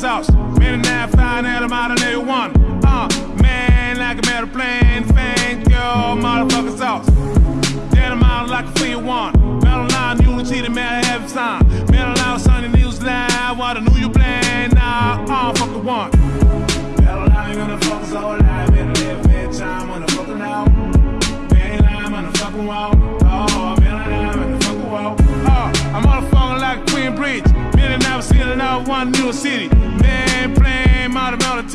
the house. Man and I find out I'm out of day one. one new city. Man, playing out of mountain